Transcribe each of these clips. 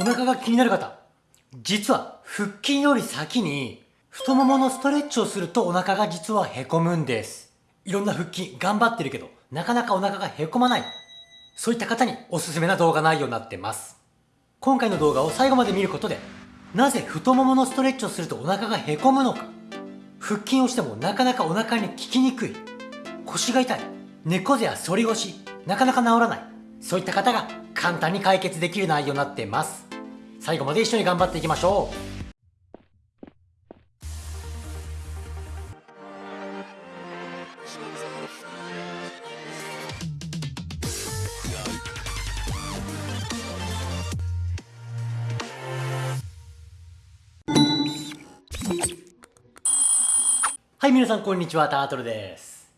お腹が気になる方、実は腹筋より先に太もものストレッチをするとお腹が実はへこむんです。いろんな腹筋頑張ってるけど、なかなかお腹がへこまない。そういった方におすすめな動画内容になってます。今回の動画を最後まで見ることで、なぜ太もものストレッチをするとお腹がへこむのか、腹筋をしてもなかなかお腹に効きにくい、腰が痛い、猫背や反り腰、なかなか治らない、そういった方が簡単に解決できる内容になってます最後まで一緒に頑張っていきましょうはい、皆さんこんにちは、タートルです。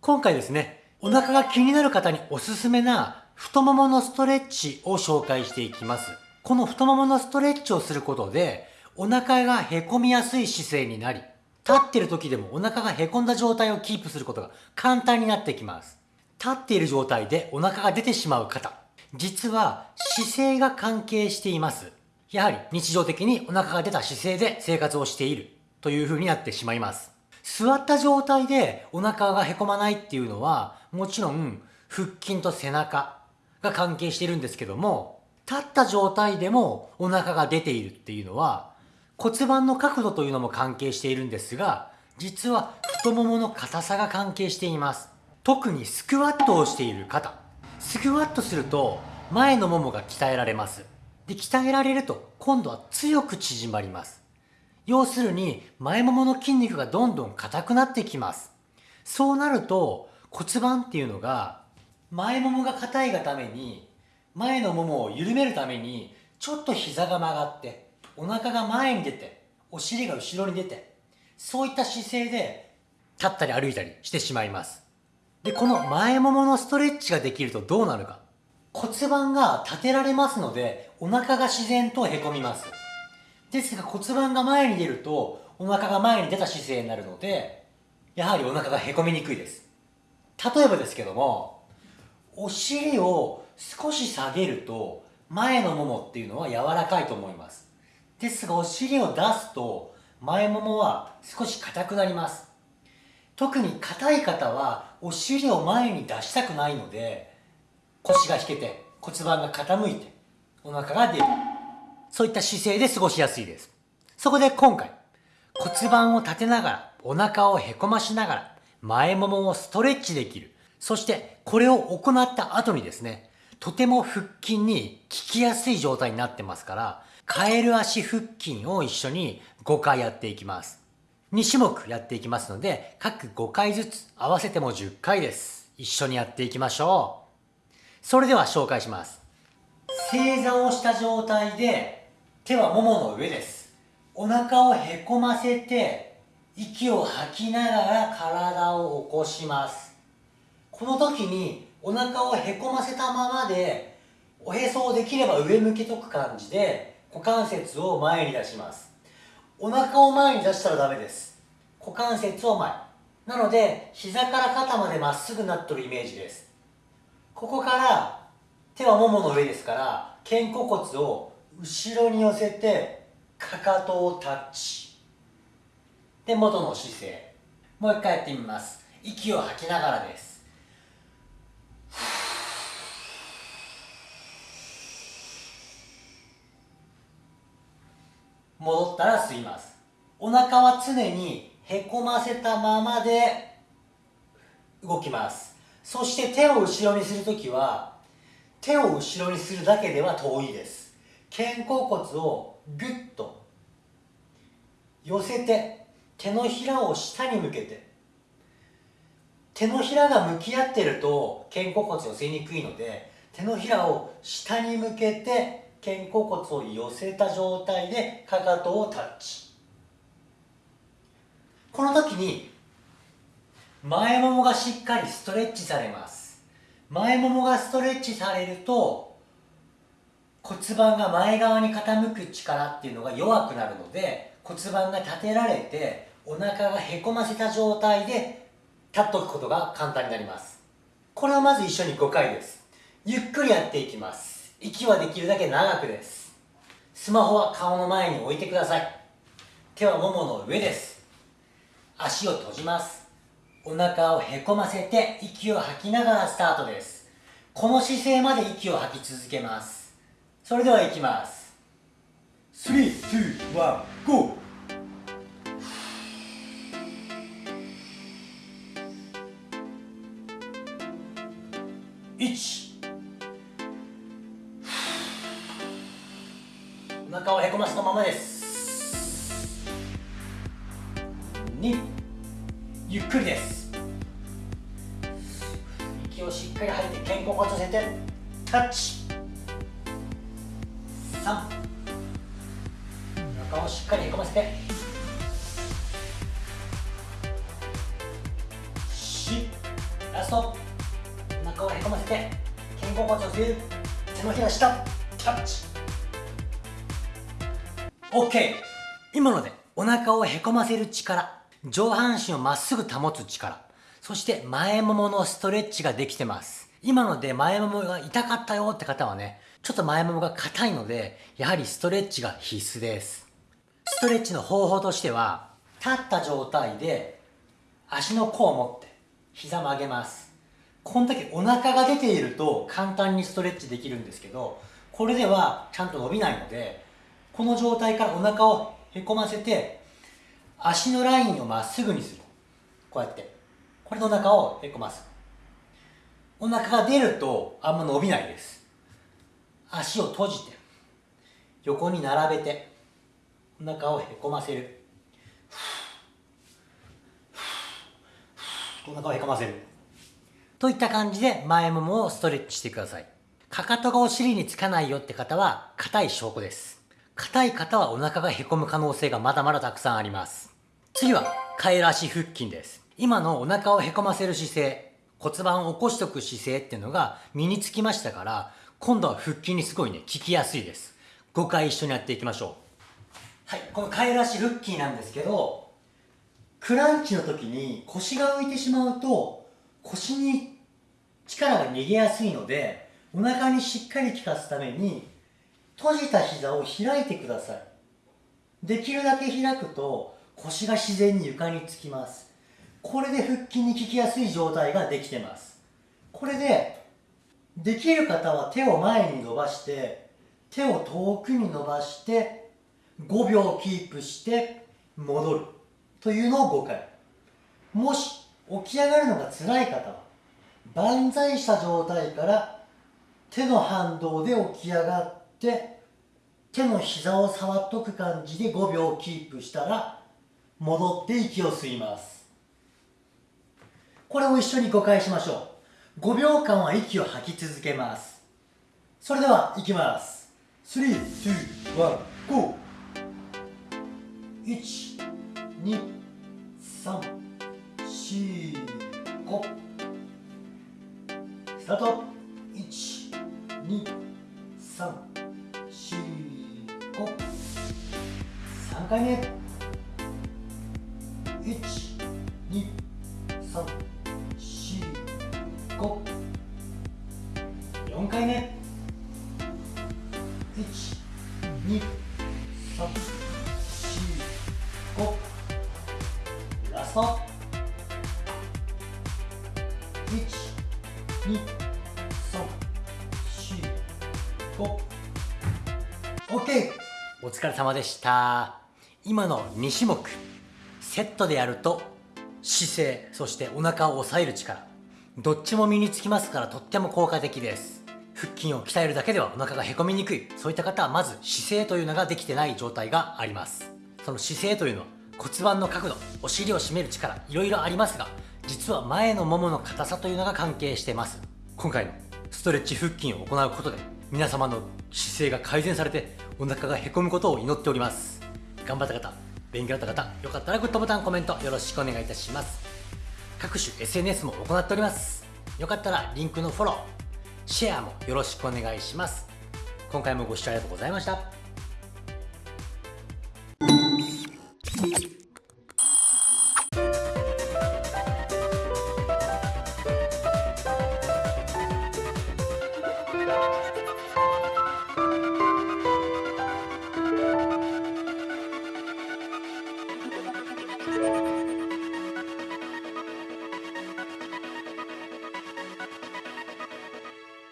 今回ですね、お腹が気になる方におすすめな太もものストレッチを紹介していきます。この太もものストレッチをすることで、お腹がへこみやすい姿勢になり、立ってる時でもお腹がへこんだ状態をキープすることが簡単になってきます。立っている状態でお腹が出てしまう方、実は姿勢が関係しています。やはり日常的にお腹が出た姿勢で生活をしているという風になってしまいます。座った状態でお腹がへこまないっていうのは、もちろん腹筋と背中、が関係してるんですけども、立った状態でもお腹が出ているっていうのは骨盤の角度というのも関係しているんですが、実は太ももの硬さが関係しています。特にスクワットをしている方。スクワットすると前のももが鍛えられます。で、鍛えられると今度は強く縮まります。要するに前ももの筋肉がどんどん硬くなってきます。そうなると骨盤っていうのが前ももが硬いがために前のももを緩めるためにちょっと膝が曲がってお腹が前に出てお尻が後ろに出てそういった姿勢で立ったり歩いたりしてしまいます。でこの前もものストレッチができるとどうなるか。骨盤が立てられますのでお腹が自然とへこみます。ですが骨盤が前に出るとお腹が前に出た姿勢になるのでやはりお腹がへこみにくいです。例えばですけどもお尻を少し下げると前のももっていうのは柔らかいと思います。ですがお尻を出すと前ももは少し硬くなります。特に硬い方はお尻を前に出したくないので腰が引けて骨盤が傾いてお腹が出る。そういった姿勢で過ごしやすいです。そこで今回骨盤を立てながらお腹をへこましながら前ももをストレッチできる。そしてこれを行った後にですね、とても腹筋に効きやすい状態になってますから、カエル足腹筋を一緒に5回やっていきます。2種目やっていきますので、各5回ずつ合わせても10回です。一緒にやっていきましょう。それでは紹介します。正座をした状態で、手はももの上です。お腹をへこませて、息を吐きながら体を起こします。この時にお腹をへこませたままでおへそをできれば上向けとく感じで股関節を前に出します。お腹を前に出したらダメです。股関節を前。なので膝から肩までまっすぐなっとるイメージです。ここから手はももの上ですから肩甲骨を後ろに寄せてかかとをタッチ。で元の姿勢。もう一回やってみます。息を吐きながらです。戻ったら吸います。お腹は常にへこませたままで動きます。そして手を後ろにするときは手を後ろにするだけでは遠いです。肩甲骨をぐっと寄せて手のひらを下に向けて手のひらが向き合ってると肩甲骨寄せにくいので手のひらを下に向けて肩甲骨を寄せた状態でかかとをタッチ。この時に前ももがしっかりストレッチされます。前ももがストレッチされると骨盤が前側に傾く力っていうのが弱くなるので骨盤が立てられてお腹がへこませた状態で立っておくことが簡単になります。これをまず一緒に5回です。ゆっくりやっていきます。息はできるだけ長くです。スマホは顔の前に置いてください。手はももの上です。足を閉じます。お腹をへこませて息を吐きながらスタートです。この姿勢まで息を吐き続けます。それではいきます。321 GO! 1お腹をへこませたままです。2ゆっくりです。息をしっかり吐いて肩甲骨寄せてタッチ。3お腹をしっかりへこませて。4ラスト。お腹をへこませて肩甲骨を寄せる。手のひら下。タッチ。OK 今のでお腹をへこませる力。上半身をまっすぐ保つ力。そして前もものストレッチができてます。今ので前ももが痛かったよって方はねちょっと前ももが硬いのでやはりストレッチが必須です。ストレッチの方法としては立った状態で足の甲を持って膝曲げます。この時お腹が出ていると簡単にストレッチできるんですけどこれではちゃんと伸びないのでこの状態からお腹をへこませて足のラインをまっすぐにする。こうやって。これでお腹をへこます。お腹が出るとあんま伸びないです。足を閉じて横に並べてお腹をへこませる。お腹をへこませる。といった感じで前ももをストレッチしてください。かかとがお尻につかないよって方は硬い証拠です。硬い方はお腹がへこむ可能性がまだまだたくさんあります。次はカエル足腹筋です。今のお腹をへこませる姿勢骨盤を起こしておく姿勢っていうのが身につきましたから今度は腹筋にすごいね効きやすいです。5回一緒にやっていきましょう。はいこのカエル足腹筋なんですけどクランチの時に腰が浮いてしまうと腰に力が逃げやすいのでお腹にしっかり効かすために閉じた膝を開いてください。できるだけ開くと腰が自然に床につきます。これで腹筋に効きやすい状態ができてます。これでできる方は手を前に伸ばして手を遠くに伸ばして5秒キープして戻る。というのを5回もし起き上がるのが辛い方は万歳した状態から手の反動で起き上がって手の膝を触っとく感じで5秒キープしたら戻って息を吸います。これを一緒に5回しましょう。5秒間は息を吐き続けます。それではいきます。321 GO 1 2 4回目。1 2 3 4 5ラスト。1 2 3 4 5 OK! お疲れ様でした。今の2種目セットでやると姿勢そしてお腹を押さえる力。どっちも身につきますからとっても効果的です。腹筋を鍛えるだけではお腹がへこみにくい。そういった方はまず姿勢というのができてない状態があります。その姿勢というのは骨盤の角度お尻を締める力いろいろありますが実は前のももの硬さというのが関係してます。今回のストレッチ腹筋を行うことで皆様の姿勢が改善されてお腹がへこむことを祈っております。頑張った方勉強だった方よかったらグッドボタンコメントよろしくお願いいたします。各種 SNS も行っております。よかったらリンクのフォローシェアもよろしくお願いします。今回もご視聴ありがとうございました。